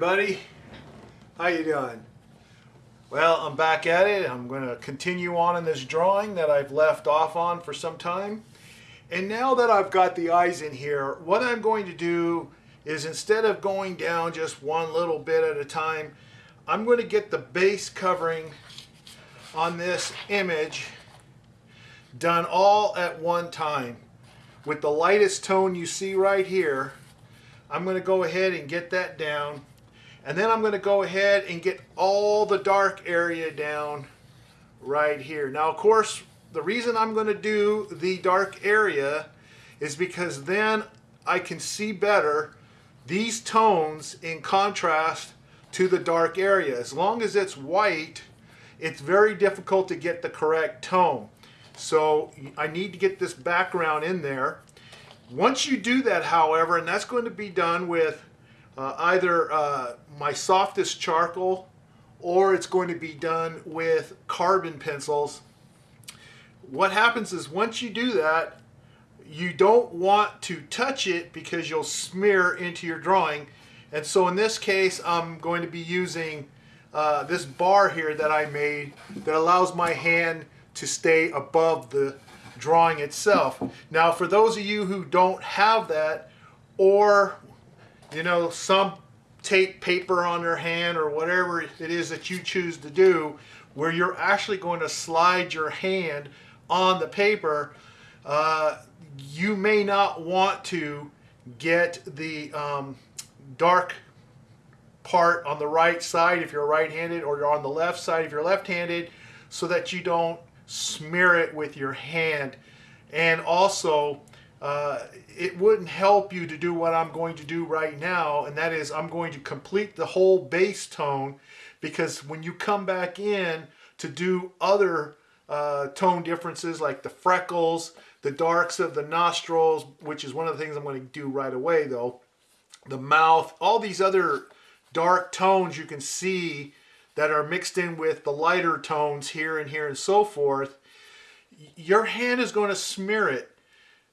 Everybody. How you doing? Well, I'm back at it. I'm going to continue on in this drawing that I've left off on for some time. And now that I've got the eyes in here, what I'm going to do is instead of going down just one little bit at a time, I'm going to get the base covering on this image done all at one time. With the lightest tone you see right here, I'm going to go ahead and get that down. And then I'm going to go ahead and get all the dark area down right here. Now, of course, the reason I'm going to do the dark area is because then I can see better these tones in contrast to the dark area. As long as it's white, it's very difficult to get the correct tone. So I need to get this background in there. Once you do that, however, and that's going to be done with uh, either uh, my softest charcoal or it's going to be done with carbon pencils. What happens is once you do that, you don't want to touch it because you'll smear into your drawing. And so in this case, I'm going to be using uh, this bar here that I made that allows my hand to stay above the drawing itself. Now for those of you who don't have that or you know some tape paper on your hand or whatever it is that you choose to do where you're actually going to slide your hand on the paper uh, you may not want to get the um, dark part on the right side if you're right-handed or you're on the left side if you're left-handed so that you don't smear it with your hand. And also, uh, it wouldn't help you to do what I'm going to do right now, and that is I'm going to complete the whole base tone because when you come back in to do other uh, tone differences like the freckles, the darks of the nostrils, which is one of the things I'm going to do right away though, the mouth, all these other dark tones you can see that are mixed in with the lighter tones here and here and so forth, your hand is going to smear it.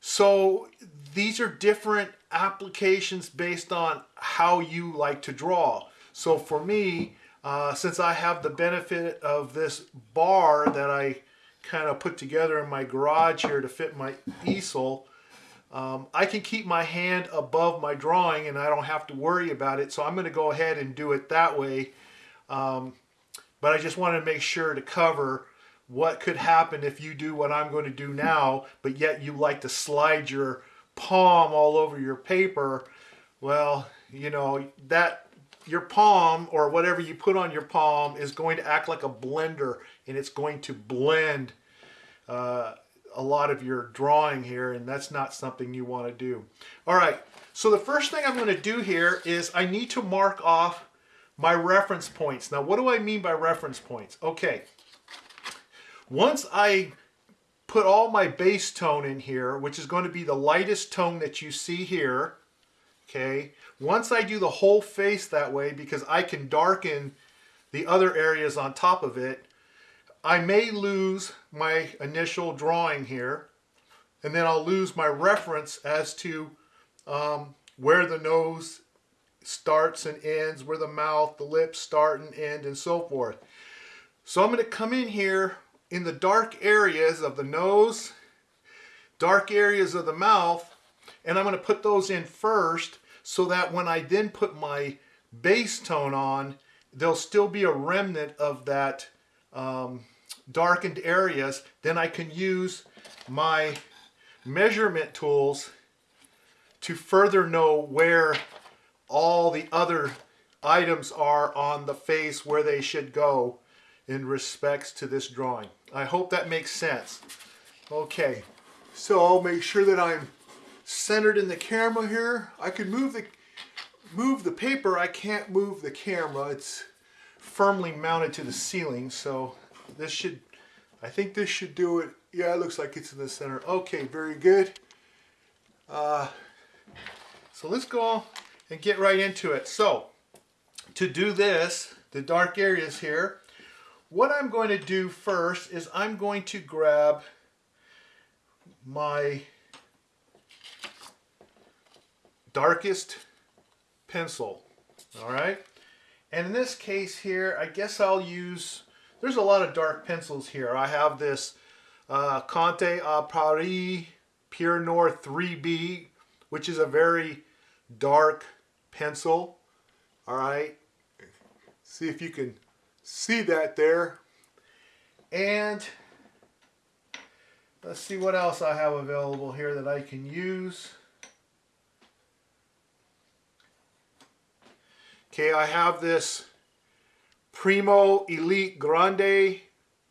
So these are different applications based on how you like to draw. So for me, uh, since I have the benefit of this bar that I kind of put together in my garage here to fit my easel, um, I can keep my hand above my drawing and I don't have to worry about it. So I'm going to go ahead and do it that way. Um, but I just wanted to make sure to cover what could happen if you do what I'm going to do now, but yet you like to slide your palm all over your paper. Well, you know, that your palm or whatever you put on your palm is going to act like a blender and it's going to blend uh, a lot of your drawing here and that's not something you want to do. All right, so the first thing I'm going to do here is I need to mark off my reference points. Now, what do I mean by reference points? Okay, once I put all my base tone in here, which is going to be the lightest tone that you see here, okay, once I do the whole face that way, because I can darken the other areas on top of it, I may lose my initial drawing here, and then I'll lose my reference as to um, where the nose starts and ends, where the mouth, the lips start and end, and so forth. So I'm going to come in here in the dark areas of the nose, dark areas of the mouth, and I'm going to put those in first so that when I then put my base tone on, there'll still be a remnant of that um, darkened areas. Then I can use my measurement tools to further know where all the other items are on the face where they should go in respects to this drawing. I hope that makes sense. Okay, so I'll make sure that I'm centered in the camera here. I can move the move the paper, I can't move the camera. It's firmly mounted to the ceiling, so this should, I think this should do it. Yeah, it looks like it's in the center. Okay, very good. Uh, so let's go and get right into it. So to do this, the dark areas here, what I'm going to do first is I'm going to grab my darkest pencil. All right. And in this case here, I guess I'll use, there's a lot of dark pencils here. I have this uh, Conte a Paris Pierre Noire 3B, which is a very dark pencil. All right. See if you can see that there. And let's see what else I have available here that I can use. Okay, I have this Primo Elite Grande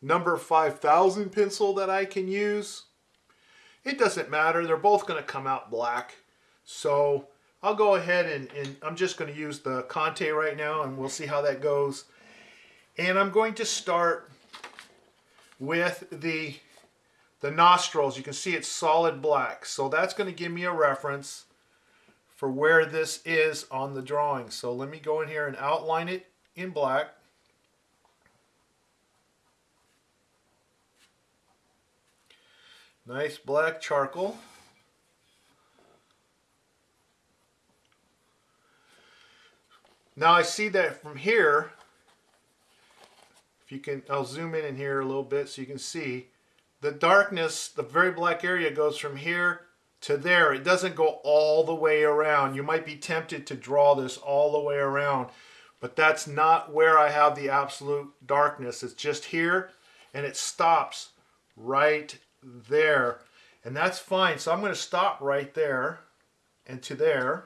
number 5000 pencil that I can use. It doesn't matter, they're both going to come out black. So I'll go ahead and, and I'm just going to use the Conte right now and we'll see how that goes. And I'm going to start with the, the nostrils. You can see it's solid black. So that's going to give me a reference for where this is on the drawing. So let me go in here and outline it in black. Nice black charcoal. Now I see that from here, if you can, I'll zoom in in here a little bit so you can see, the darkness, the very black area goes from here to there. It doesn't go all the way around. You might be tempted to draw this all the way around, but that's not where I have the absolute darkness. It's just here and it stops right there. And that's fine. So I'm going to stop right there and to there.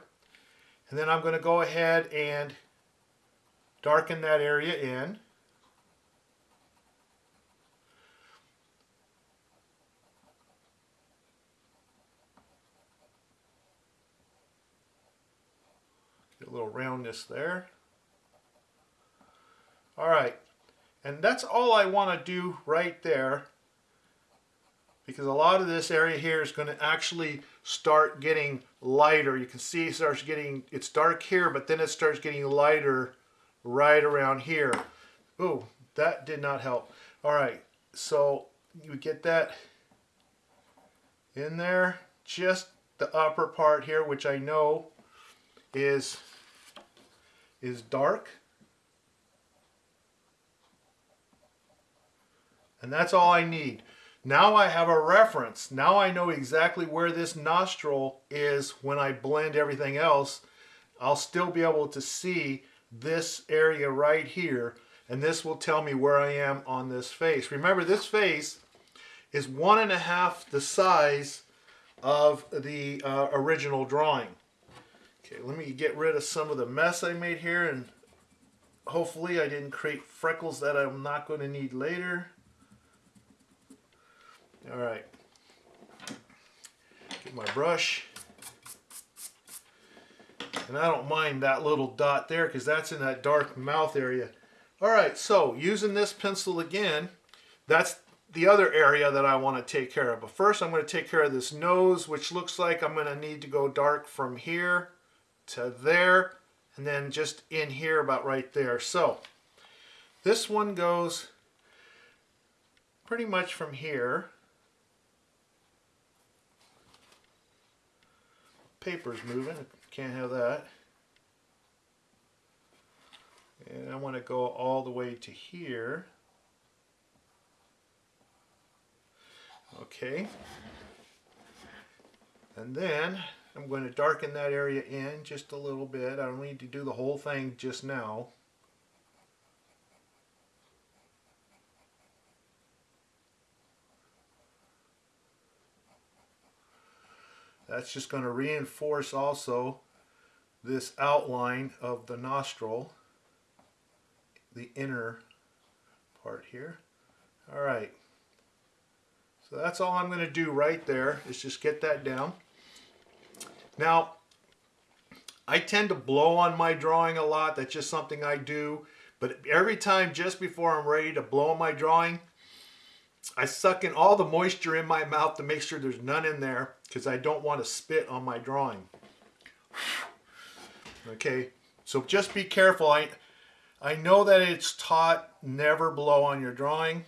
And then I'm going to go ahead and darken that area in. A little roundness there. All right, and that's all I want to do right there because a lot of this area here is going to actually start getting lighter. You can see it starts getting, it's dark here, but then it starts getting lighter right around here. Oh, that did not help. All right, so you get that in there, just the upper part here, which I know is is dark. And that's all I need. Now I have a reference. Now I know exactly where this nostril is when I blend everything else. I'll still be able to see this area right here and this will tell me where I am on this face. Remember this face is one and a half the size of the uh, original drawing. Okay, let me get rid of some of the mess I made here and hopefully I didn't create freckles that I'm not going to need later. Alright, get my brush. And I don't mind that little dot there because that's in that dark mouth area. Alright, so using this pencil again, that's the other area that I want to take care of. But first I'm going to take care of this nose, which looks like I'm going to need to go dark from here to there and then just in here about right there. So this one goes pretty much from here. Paper's moving, can't have that. And I want to go all the way to here. Okay. And then I'm going to darken that area in just a little bit. I don't need to do the whole thing just now. That's just going to reinforce also this outline of the nostril, the inner part here. All right. So that's all I'm going to do right there is just get that down. Now, I tend to blow on my drawing a lot. That's just something I do. But every time just before I'm ready to blow on my drawing, I suck in all the moisture in my mouth to make sure there's none in there because I don't want to spit on my drawing. Okay, so just be careful. I, I know that it's taught never blow on your drawing,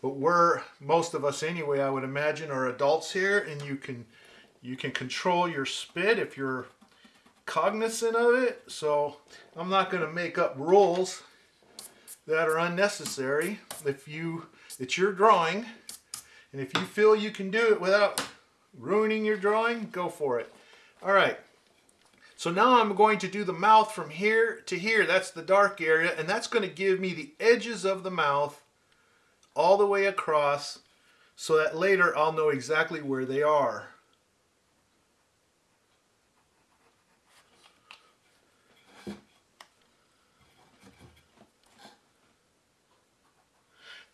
but we're, most of us anyway, I would imagine, are adults here and you can you can control your spit if you're cognizant of it, so I'm not going to make up rules that are unnecessary. If you, it's your drawing, and if you feel you can do it without ruining your drawing, go for it. All right. So now I'm going to do the mouth from here to here. That's the dark area, and that's going to give me the edges of the mouth all the way across so that later I'll know exactly where they are.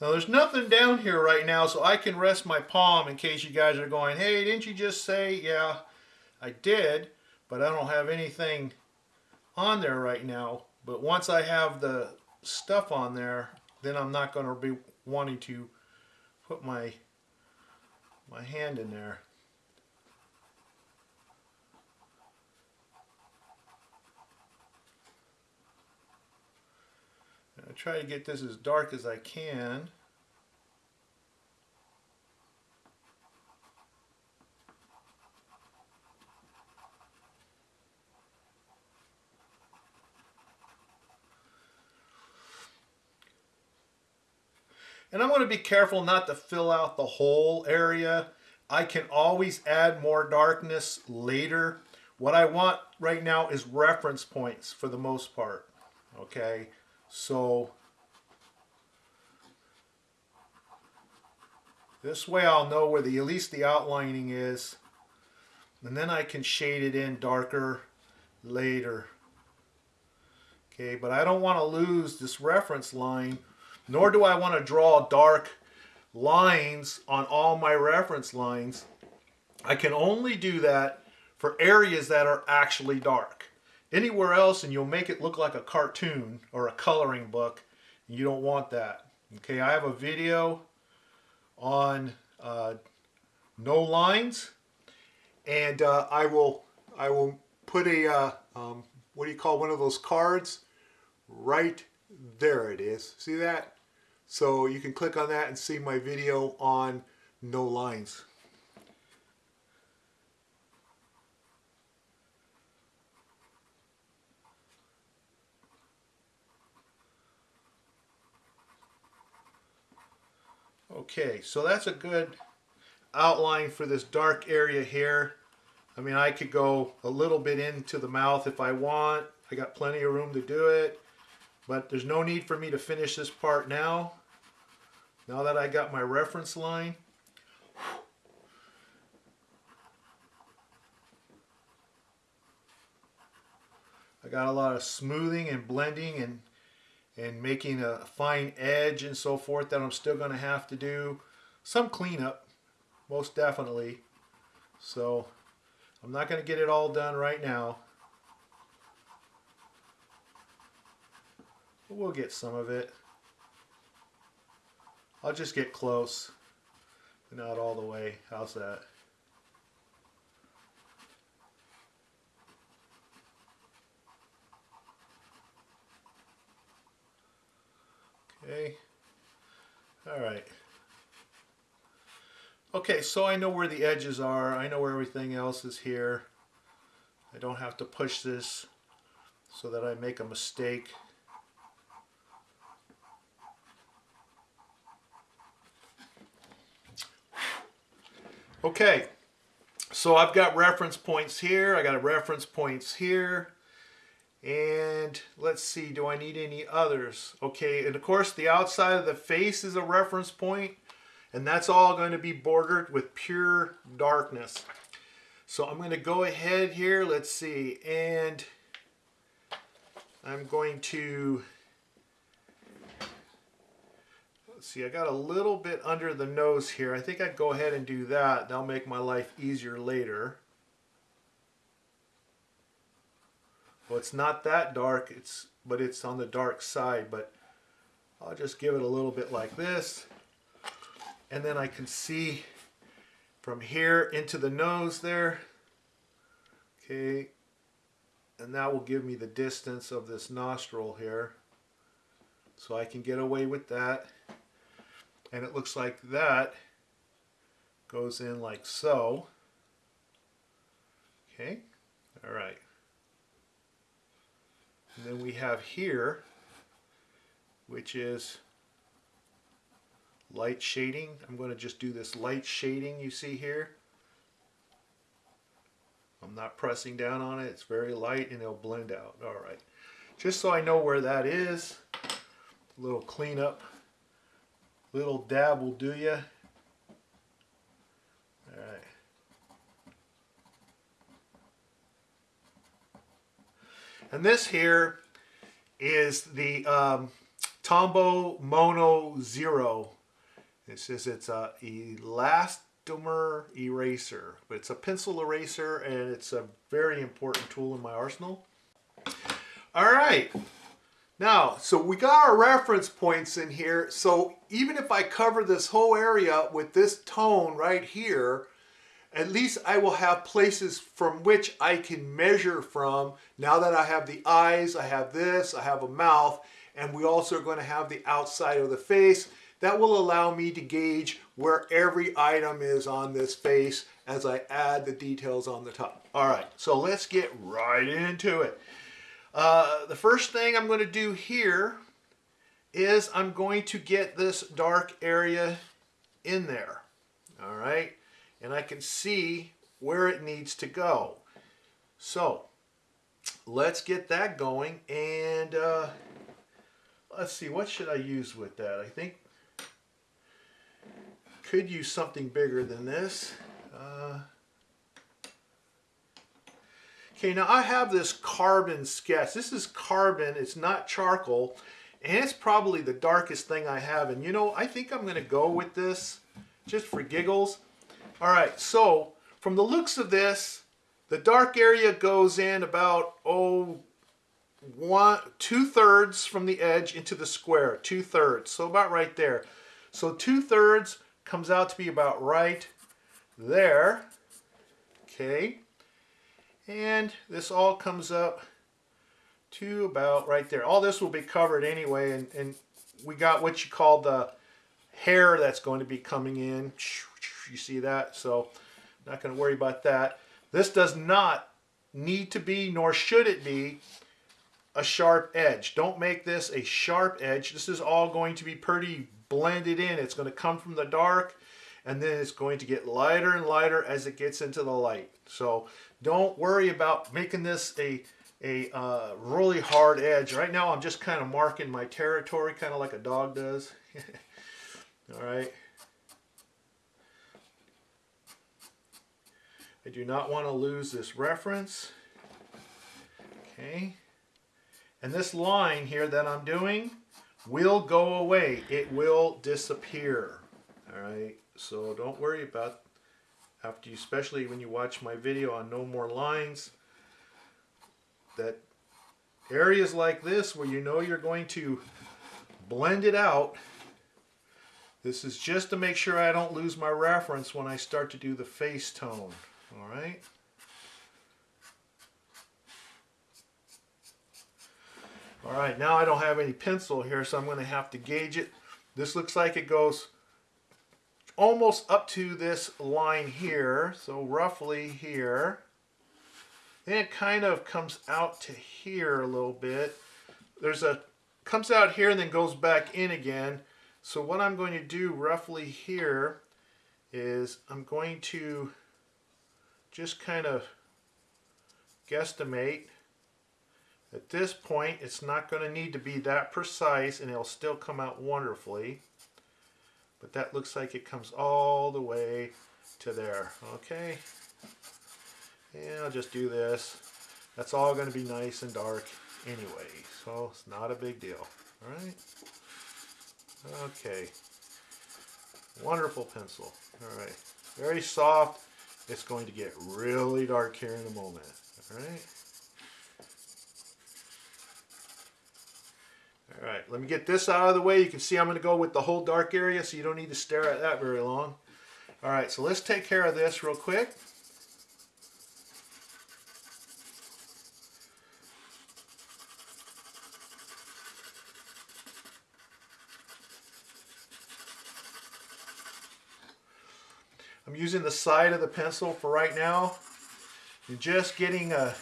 Now there's nothing down here right now so I can rest my palm in case you guys are going, hey, didn't you just say, yeah, I did, but I don't have anything on there right now. But once I have the stuff on there, then I'm not going to be wanting to put my my hand in there. I try to get this as dark as I can. And I'm going to be careful not to fill out the whole area. I can always add more darkness later. What I want right now is reference points for the most part. Okay, so this way I'll know where the at least the outlining is. And then I can shade it in darker later. Okay, but I don't want to lose this reference line nor do I want to draw dark lines on all my reference lines. I can only do that for areas that are actually dark. Anywhere else and you'll make it look like a cartoon or a coloring book. You don't want that. Okay, I have a video on uh, no lines and uh, I will I will put a uh, um, what do you call one of those cards right there it is see that so you can click on that and see my video on no lines. Okay, so that's a good outline for this dark area here. I mean, I could go a little bit into the mouth if I want. I got plenty of room to do it. But there's no need for me to finish this part now. Now that I got my reference line, I got a lot of smoothing and blending and and making a fine edge and so forth that I'm still going to have to do. Some cleanup, most definitely. So I'm not going to get it all done right now. But we'll get some of it. I'll just get close, but not all the way. How's that? Okay. All right. Okay, so I know where the edges are. I know where everything else is here. I don't have to push this so that I make a mistake. Okay, so I've got reference points here. I got reference points here. And let's see, do I need any others? Okay, and of course the outside of the face is a reference point, and that's all going to be bordered with pure darkness. So I'm going to go ahead here, let's see, and I'm going to see, I got a little bit under the nose here. I think I'd go ahead and do that. That'll make my life easier later. Well, it's not that dark, it's but it's on the dark side, but I'll just give it a little bit like this. And then I can see from here into the nose there. Okay, and that will give me the distance of this nostril here. So I can get away with that and it looks like that goes in like so. Okay, all right. And then we have here, which is light shading. I'm going to just do this light shading you see here. I'm not pressing down on it. It's very light and it'll blend out. All right. Just so I know where that is, a little cleanup, little dab will do you. All right. And this here is the um, Tombow Mono Zero. It says it's a elastomer eraser, but it's a pencil eraser and it's a very important tool in my arsenal. All right. Now, so we got our reference points in here. So even if I cover this whole area with this tone right here, at least I will have places from which I can measure from. Now that I have the eyes, I have this, I have a mouth, and we also are going to have the outside of the face. That will allow me to gauge where every item is on this face as I add the details on the top. All right, so let's get right into it. Uh, the first thing I'm going to do here is I'm going to get this dark area in there. All right and I can see where it needs to go. So let's get that going and uh, let's see what should I use with that I think could use something bigger than this uh, okay now I have this carbon sketch this is carbon it's not charcoal and it's probably the darkest thing I have and you know I think I'm gonna go with this just for giggles all right, so from the looks of this, the dark area goes in about, oh, one, two thirds from the edge into the square, two thirds, so about right there. So two thirds comes out to be about right there, okay? And this all comes up to about right there. All this will be covered anyway, and, and we got what you call the hair that's going to be coming in. You see that? So not going to worry about that. This does not need to be, nor should it be, a sharp edge. Don't make this a sharp edge. This is all going to be pretty blended in. It's going to come from the dark and then it's going to get lighter and lighter as it gets into the light. So don't worry about making this a, a uh, really hard edge. Right now I'm just kind of marking my territory, kind of like a dog does. All right. I do not want to lose this reference. Okay. And this line here that I'm doing will go away. It will disappear. All right. So don't worry about after you, especially when you watch my video on no more lines, that areas like this where you know you're going to blend it out this is just to make sure I don't lose my reference when I start to do the face tone. All right. All right, now I don't have any pencil here, so I'm going to have to gauge it. This looks like it goes almost up to this line here, so roughly here. Then it kind of comes out to here a little bit. There's a, comes out here and then goes back in again. So what I'm going to do roughly here is I'm going to just kind of guesstimate. At this point, it's not going to need to be that precise and it'll still come out wonderfully. But that looks like it comes all the way to there. Okay. And I'll just do this. That's all going to be nice and dark anyway. So it's not a big deal. All right. Okay. Wonderful pencil. All right. Very soft. It's going to get really dark here in a moment. All right. All right, let me get this out of the way. You can see I'm going to go with the whole dark area, so you don't need to stare at that very long. All right, so let's take care of this real quick. I'm using the side of the pencil for right now. And just getting a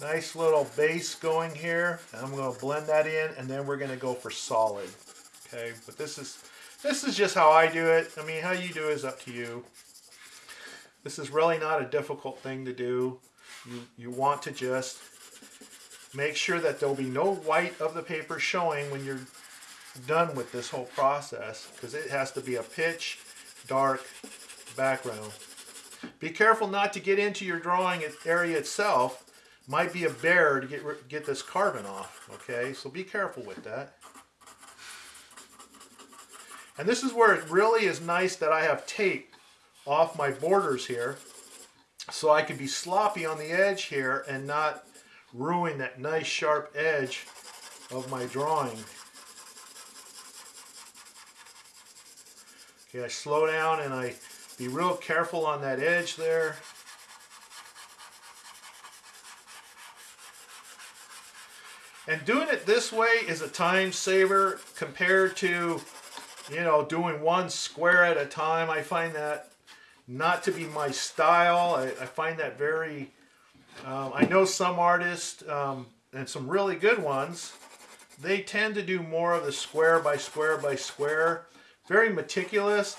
Nice little base going here. I'm going to blend that in and then we're going to go for solid. Okay, but this is this is just how I do it. I mean, how you do is up to you. This is really not a difficult thing to do. You, you want to just make sure that there'll be no white of the paper showing when you're done with this whole process because it has to be a pitch dark background. Be careful not to get into your drawing area itself. Might be a bear to get, get this carbon off, okay? So be careful with that. And this is where it really is nice that I have tape off my borders here so I can be sloppy on the edge here and not ruin that nice sharp edge of my drawing. Okay, I slow down and I be real careful on that edge there. And doing it this way is a time saver compared to, you know, doing one square at a time. I find that not to be my style. I, I find that very, um, I know some artists, um, and some really good ones, they tend to do more of the square by square by square very meticulous.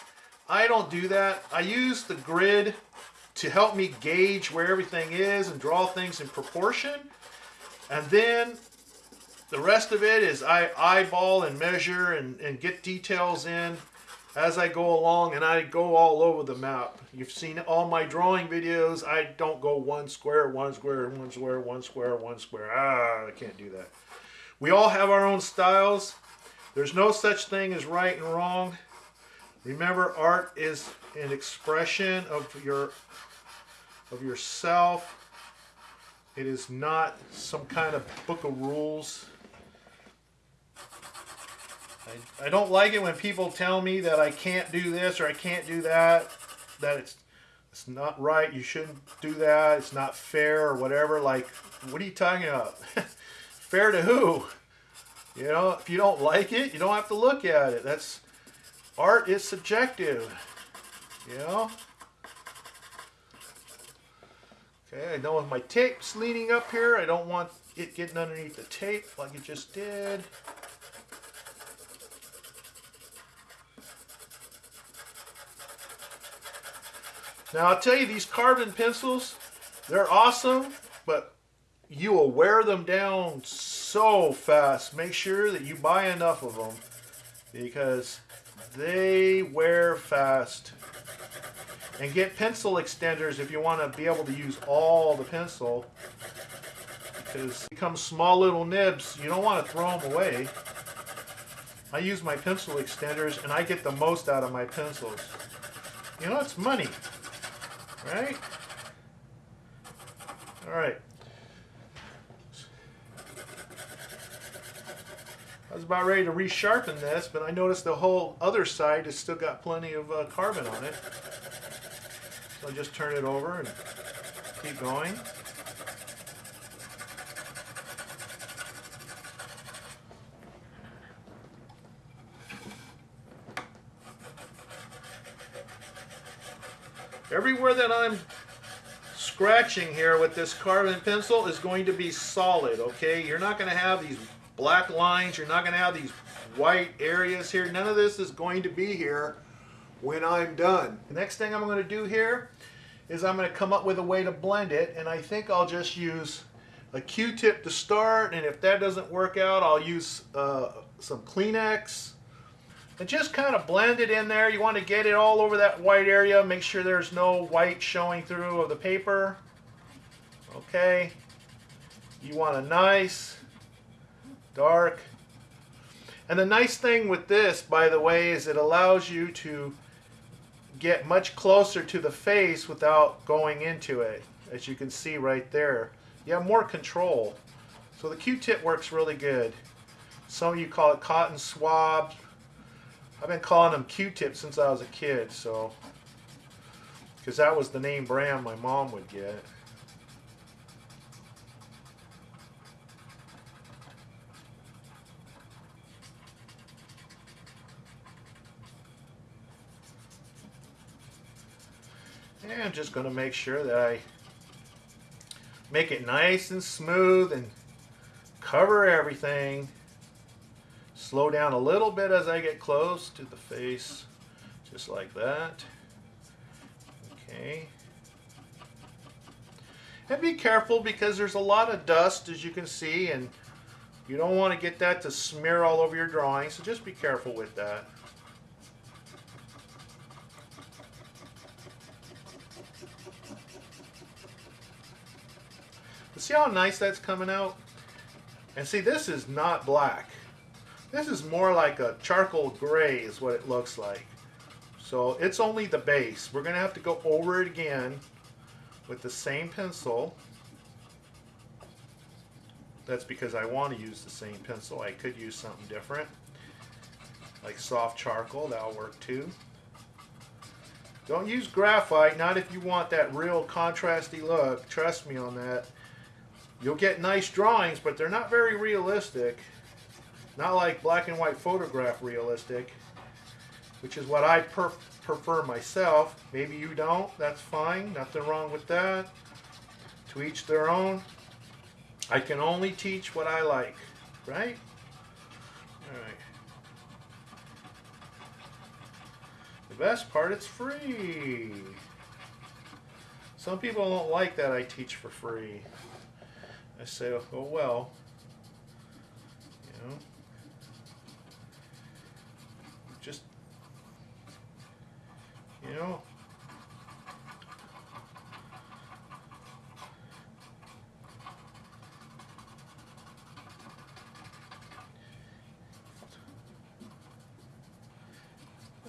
I don't do that. I use the grid to help me gauge where everything is and draw things in proportion. And then the rest of it is I eyeball and measure and, and get details in as I go along and I go all over the map. You've seen all my drawing videos. I don't go one square, one square, one square, one square, one square. Ah, I can't do that. We all have our own styles. There's no such thing as right and wrong. Remember, art is an expression of your of yourself. It is not some kind of book of rules. I, I don't like it when people tell me that I can't do this or I can't do that, that it's it's not right, you shouldn't do that, it's not fair or whatever. Like, what are you talking about? fair to who? You know, if you don't like it, you don't have to look at it. That's art is subjective. You know? Okay, I know with my tape's leaning up here, I don't want it getting underneath the tape like it just did. Now I'll tell you, these carbon pencils, they're awesome, but you will wear them down so fast. Make sure that you buy enough of them because they wear fast. And get pencil extenders if you want to be able to use all the pencil. Because become small little nibs. You don't want to throw them away. I use my pencil extenders and I get the most out of my pencils. You know, it's money. Right? Alright. I was about ready to resharpen this, but I noticed the whole other side has still got plenty of uh, carbon on it. So I just turn it over and keep going. Everywhere that I'm scratching here with this carbon pencil is going to be solid, okay? You're not going to have these black lines. You're not going to have these white areas here. None of this is going to be here when I'm done. The next thing I'm going to do here is I'm going to come up with a way to blend it and I think I'll just use a Q-tip to start and if that doesn't work out I'll use uh, some Kleenex and just kind of blend it in there. You want to get it all over that white area. Make sure there's no white showing through of the paper. Okay. You want a nice dark. And the nice thing with this, by the way, is it allows you to get much closer to the face without going into it. As you can see right there. You have more control. So the Q-tip works really good. Some of you call it cotton swabs. I've been calling them Q-tips since I was a kid, so because that was the name brand my mom would get. And I'm just going to make sure that I make it nice and smooth and cover everything. Slow down a little bit as I get close to the face, just like that. Okay. And be careful because there's a lot of dust as you can see and you don't want to get that to smear all over your drawing, so just be careful with that. see how nice that's coming out? And see, this is not black. This is more like a charcoal gray is what it looks like. So it's only the base. We're going to have to go over it again with the same pencil. That's because I want to use the same pencil. I could use something different, like soft charcoal. That'll work too. Don't use graphite, not if you want that real contrasty look. Trust me on that. You'll get nice drawings, but they're not very realistic. Not like black and white photograph realistic, which is what I prefer myself. Maybe you don't, that's fine. Nothing wrong with that. To each their own. I can only teach what I like, right? Alright. The best part, it's free. Some people don't like that I teach for free. I say, oh well, you know, just, you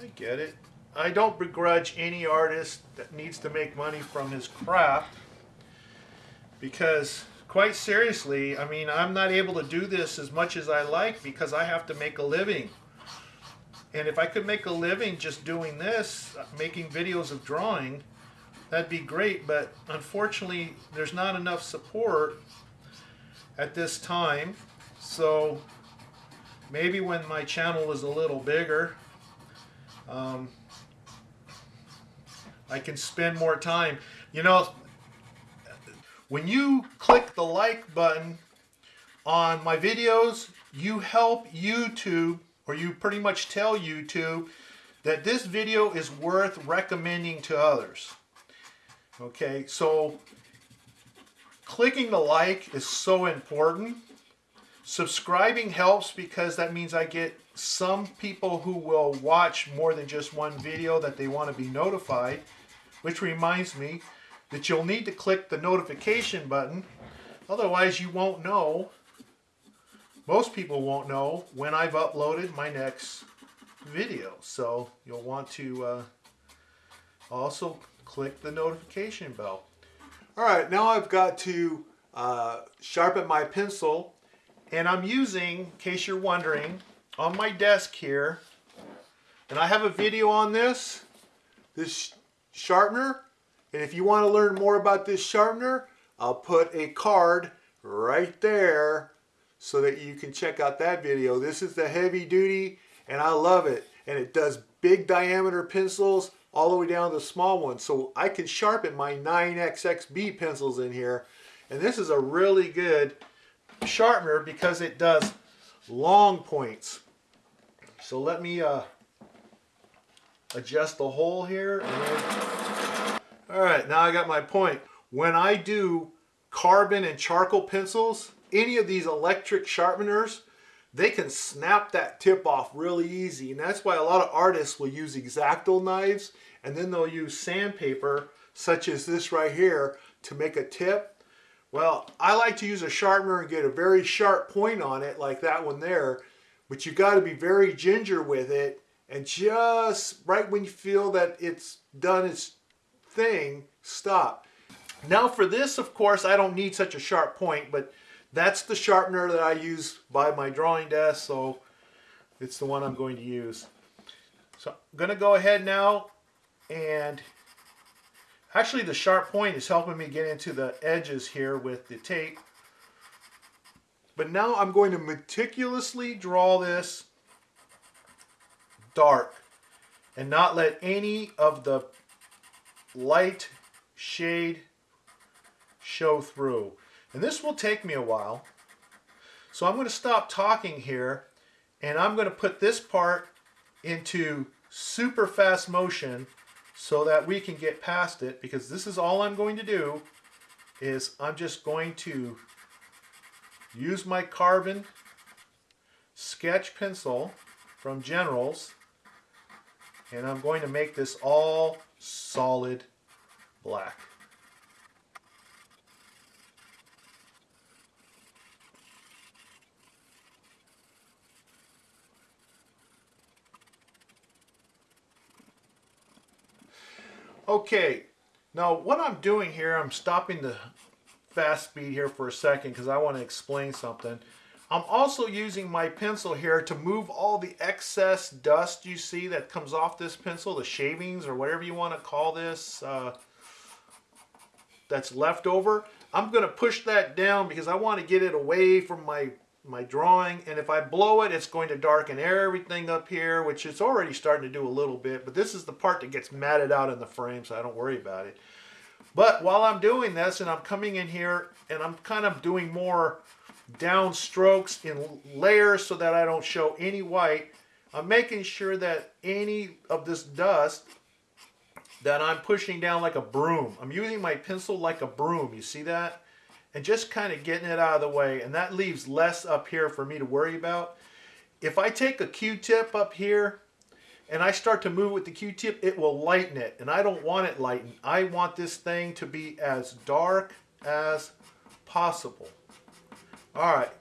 I get it. I don't begrudge any artist that needs to make money from his craft because quite seriously, I mean, I'm not able to do this as much as I like because I have to make a living. And if I could make a living just doing this, making videos of drawing, that'd be great. But unfortunately, there's not enough support at this time. So maybe when my channel is a little bigger, um, I can spend more time. You know, when you click the like button on my videos, you help YouTube, or you pretty much tell YouTube that this video is worth recommending to others. Okay, so clicking the like is so important. Subscribing helps because that means I get some people who will watch more than just one video that they want to be notified, which reminds me, that you'll need to click the notification button. Otherwise, you won't know, most people won't know when I've uploaded my next video. So you'll want to uh, also click the notification bell. All right, now I've got to uh, sharpen my pencil and I'm using, in case you're wondering, on my desk here, and I have a video on this, this sharpener and if you want to learn more about this sharpener, I'll put a card right there so that you can check out that video. This is the heavy duty and I love it. And it does big diameter pencils all the way down to the small ones. So I can sharpen my 9XXB pencils in here. And this is a really good sharpener because it does long points. So let me uh, adjust the hole here. All right, now I got my point. When I do carbon and charcoal pencils, any of these electric sharpeners, they can snap that tip off really easy. And that's why a lot of artists will use X-Acto knives and then they'll use sandpaper, such as this right here, to make a tip. Well, I like to use a sharpener and get a very sharp point on it, like that one there. But you got to be very ginger with it. And just right when you feel that it's done its thing, stop. Now for this, of course, I don't need such a sharp point, but that's the sharpener that I use by my drawing desk, so it's the one I'm going to use. So I'm going to go ahead now and actually the sharp point is helping me get into the edges here with the tape. But now I'm going to meticulously draw this dark and not let any of the light shade show through. And this will take me a while. So I'm going to stop talking here and I'm going to put this part into super fast motion so that we can get past it because this is all I'm going to do is I'm just going to use my carbon sketch pencil from Generals and I'm going to make this all solid black. Okay, now what I'm doing here, I'm stopping the fast speed here for a second because I want to explain something. I'm also using my pencil here to move all the excess dust you see that comes off this pencil, the shavings or whatever you want to call this, uh, that's left over. I'm going to push that down because I want to get it away from my my drawing and if I blow it it's going to darken everything up here which it's already starting to do a little bit but this is the part that gets matted out in the frame so I don't worry about it. But while I'm doing this and I'm coming in here and I'm kind of doing more down strokes in layers so that I don't show any white I'm making sure that any of this dust that I'm pushing down like a broom I'm using my pencil like a broom you see that and just kind of getting it out of the way. And that leaves less up here for me to worry about. If I take a Q-tip up here and I start to move with the Q-tip, it will lighten it. And I don't want it lightened. I want this thing to be as dark as possible. All right,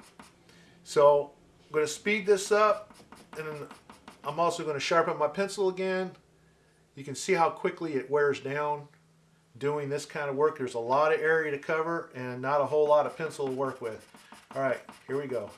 so I'm going to speed this up and I'm also going to sharpen my pencil again. You can see how quickly it wears down doing this kind of work. There's a lot of area to cover and not a whole lot of pencil to work with. All right, here we go.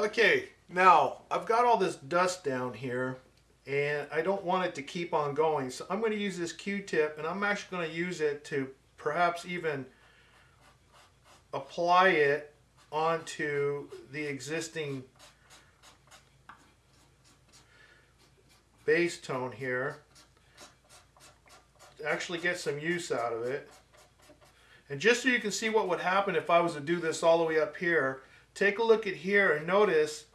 Okay, now I've got all this dust down here and I don't want it to keep on going. So I'm going to use this Q-tip and I'm actually going to use it to perhaps even apply it onto the existing base tone here. Actually get some use out of it. And just so you can see what would happen if I was to do this all the way up here, Take a look at here and notice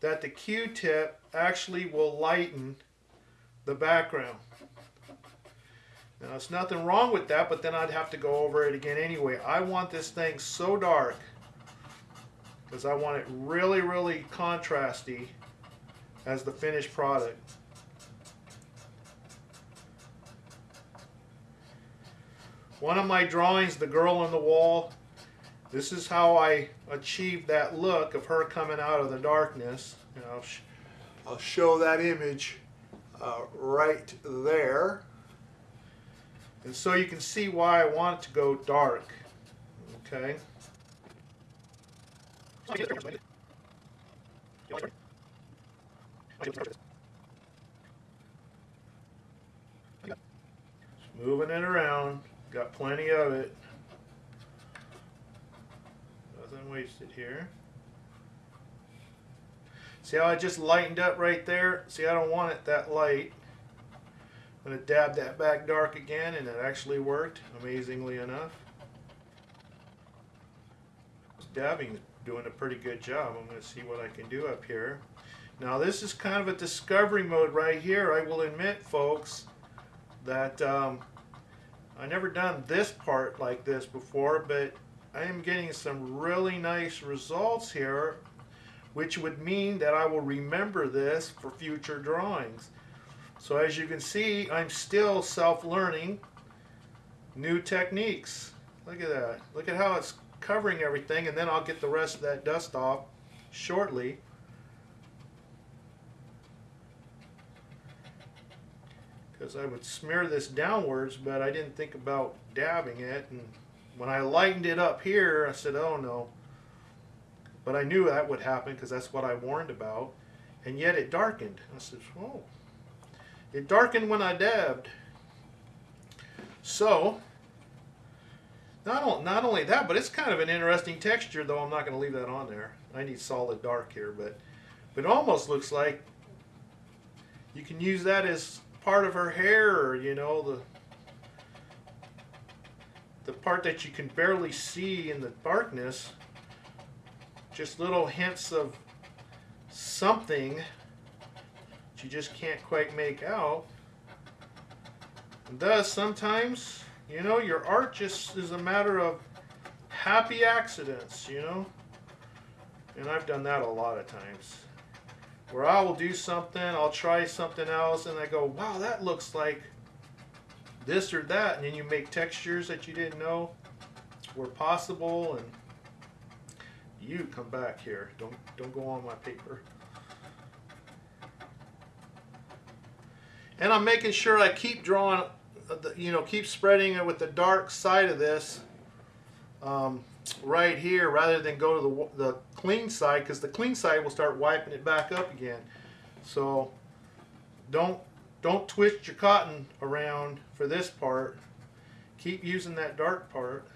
that the Q-tip actually will lighten the background. Now, it's nothing wrong with that, but then I'd have to go over it again anyway. I want this thing so dark because I want it really, really contrasty as the finished product. One of my drawings, The Girl on the Wall, this is how I achieved that look of her coming out of the darkness. And I'll, sh I'll show that image uh, right there. And so you can see why I want it to go dark. Okay. moving it around. Got plenty of it wasted here. See how I just lightened up right there? See, I don't want it that light. I'm going to dab that back dark again, and it actually worked, amazingly enough. Dabbing is doing a pretty good job. I'm going to see what I can do up here. Now this is kind of a discovery mode right here. I will admit, folks, that um, I never done this part like this before, but I am getting some really nice results here, which would mean that I will remember this for future drawings. So as you can see, I'm still self-learning new techniques. Look at that. Look at how it's covering everything and then I'll get the rest of that dust off shortly. Because I would smear this downwards, but I didn't think about dabbing it. And when I lightened it up here, I said, oh no. But I knew that would happen because that's what I warned about. And yet it darkened. I said, whoa. It darkened when I dabbed. So, not, not only that, but it's kind of an interesting texture, though I'm not going to leave that on there. I need solid dark here, but, but it almost looks like you can use that as part of her hair, or, you know, the the part that you can barely see in the darkness. Just little hints of something that you just can't quite make out. And thus, sometimes you know, your art just is a matter of happy accidents, you know? And I've done that a lot of times. Where I will do something, I'll try something else, and I go, wow, that looks like this or that. And then you make textures that you didn't know were possible, and you come back here. Don't, don't go on my paper. And I'm making sure I keep drawing you know, keep spreading it with the dark side of this um, right here rather than go to the, the clean side because the clean side will start wiping it back up again. So don't don't twist your cotton around for this part. Keep using that dark part.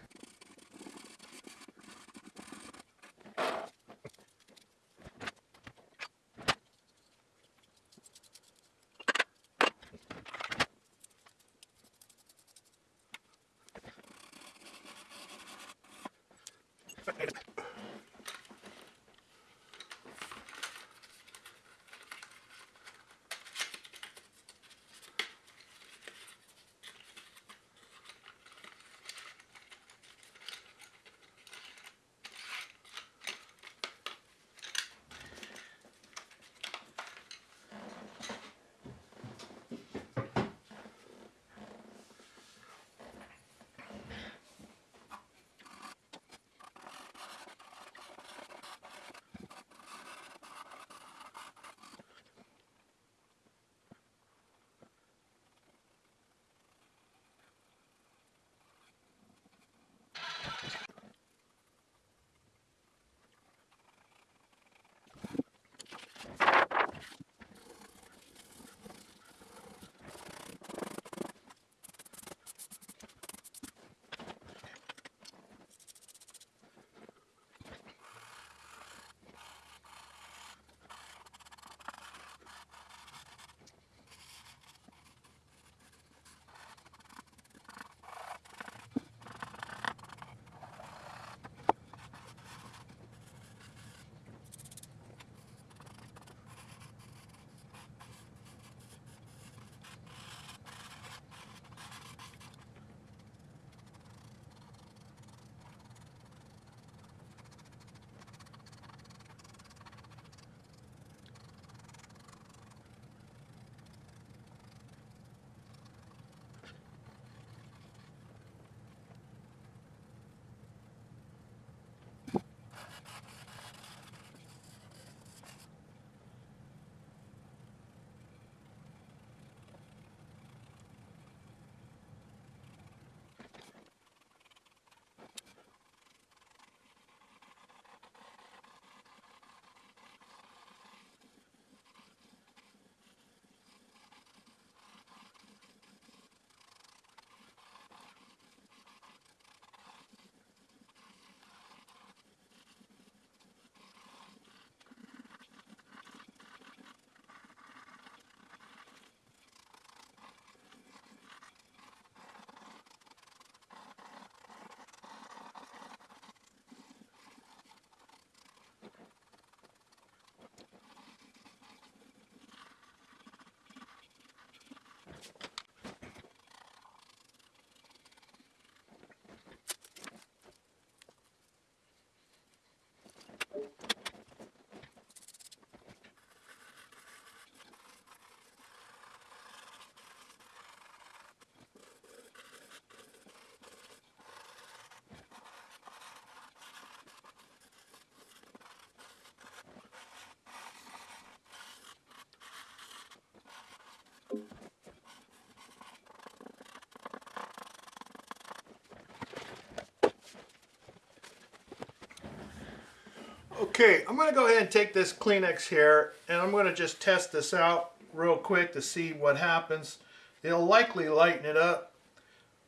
Okay, I'm going to go ahead and take this Kleenex here and I'm going to just test this out real quick to see what happens. It'll likely lighten it up,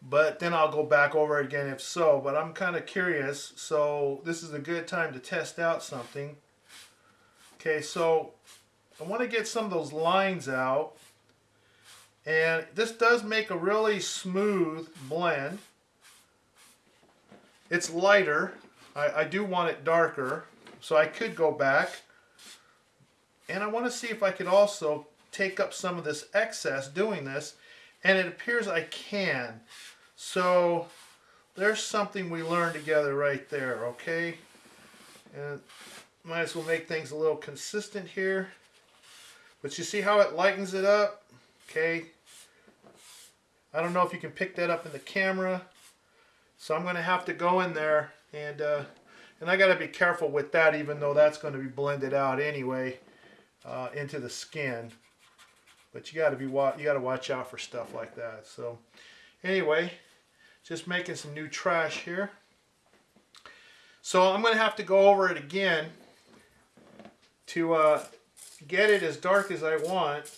but then I'll go back over again if so. But I'm kind of curious, so this is a good time to test out something. Okay, so I want to get some of those lines out. And this does make a really smooth blend. It's lighter. I, I do want it darker. So I could go back. And I want to see if I could also take up some of this excess doing this. And it appears I can. So there's something we learned together right there, okay? And might as well make things a little consistent here. But you see how it lightens it up? Okay. I don't know if you can pick that up in the camera. So I'm going to have to go in there and uh, and I got to be careful with that even though that's going to be blended out anyway uh, into the skin. But you got to be you got to watch out for stuff like that. So anyway, just making some new trash here. So I'm going to have to go over it again to uh, get it as dark as I want.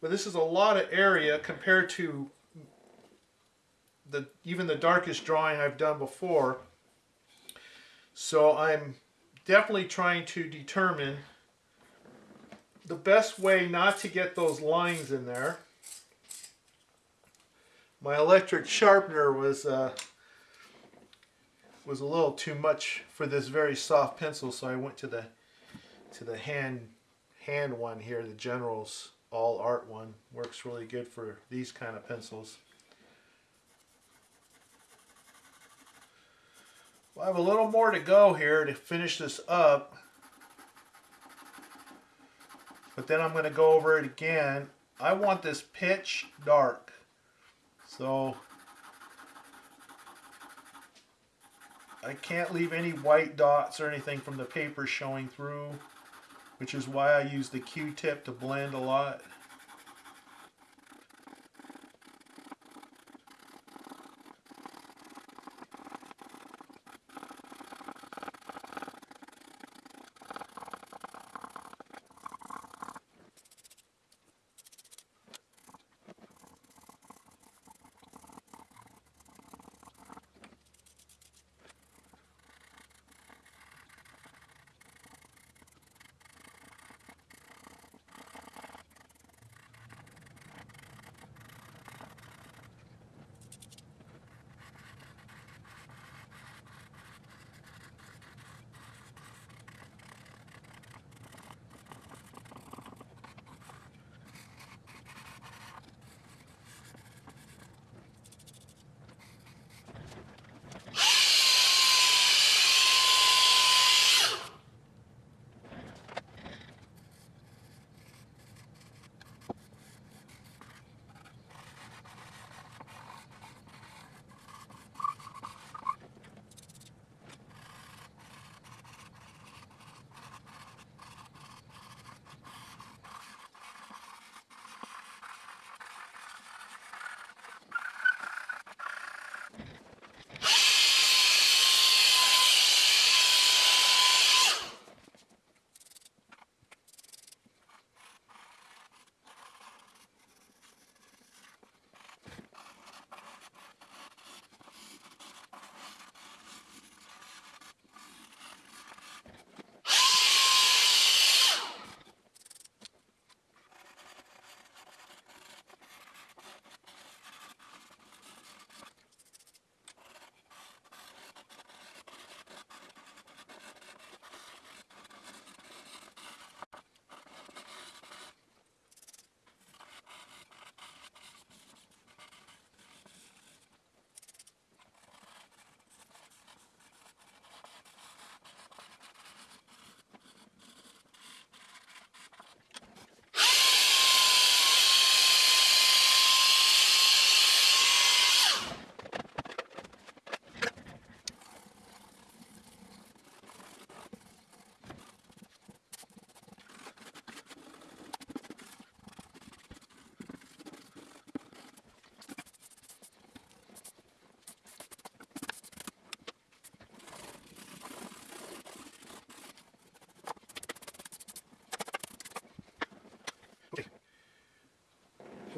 But this is a lot of area compared to the even the darkest drawing I've done before. So I'm definitely trying to determine the best way not to get those lines in there. My electric sharpener was uh, was a little too much for this very soft pencil, so I went to the to the hand hand one here, the General's All Art one. Works really good for these kind of pencils. I have a little more to go here to finish this up. But then I'm going to go over it again. I want this pitch dark. So I can't leave any white dots or anything from the paper showing through which is why I use the Q-tip to blend a lot.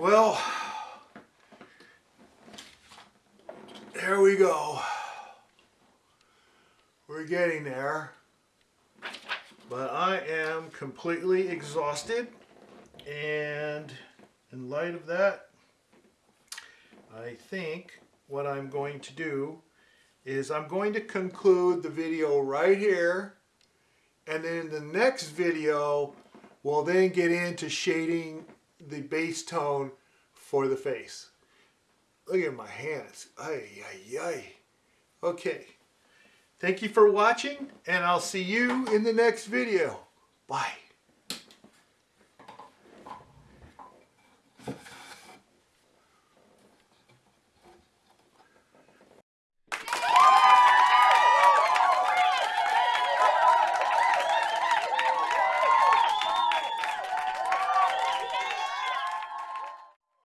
Well, there we go. We're getting there. But I am completely exhausted. And in light of that, I think what I'm going to do is I'm going to conclude the video right here. And then in the next video, we'll then get into shading the base tone for the face. Look at my hands. Ay, ay, ay. Okay. Thank you for watching, and I'll see you in the next video. Bye.